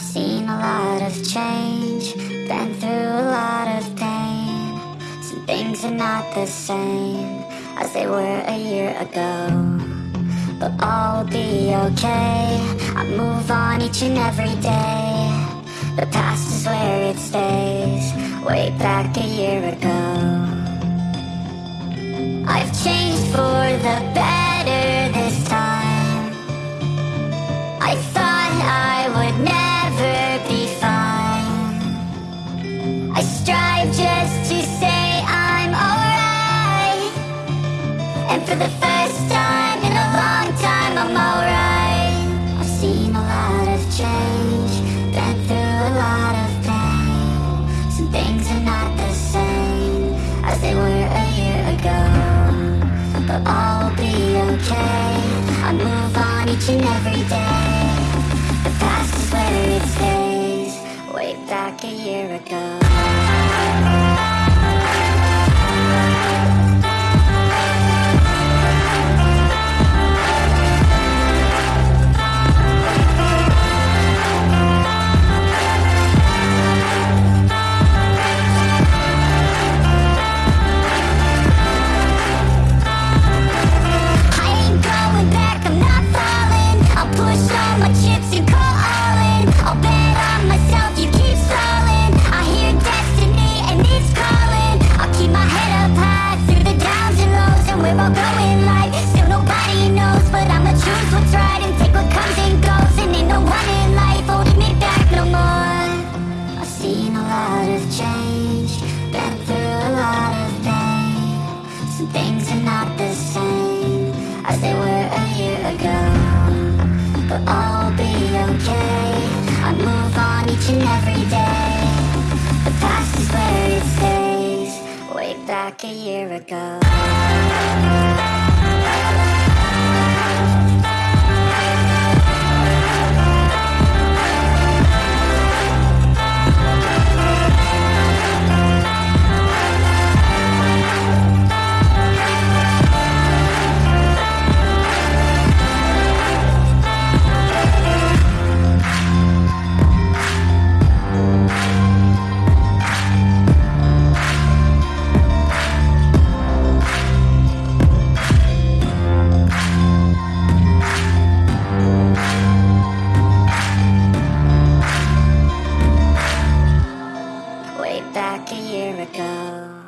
seen a lot of change, been through a lot of pain. Some things are not the same as they were a year ago. But all will be okay. I move on each and every day. The past is where it stays, way back a year ago. I strive just to say I'm alright. And for the first time in a long time, I'm alright. I've seen a lot of change, been through a lot of pain. Some things are not the same as they were a year ago. But all will be okay. I move on each and every day. The past is where it stays, way back a year ago. We're all going live. Still nobody knows, but I'ma choose what's right back a year ago. like a year ago.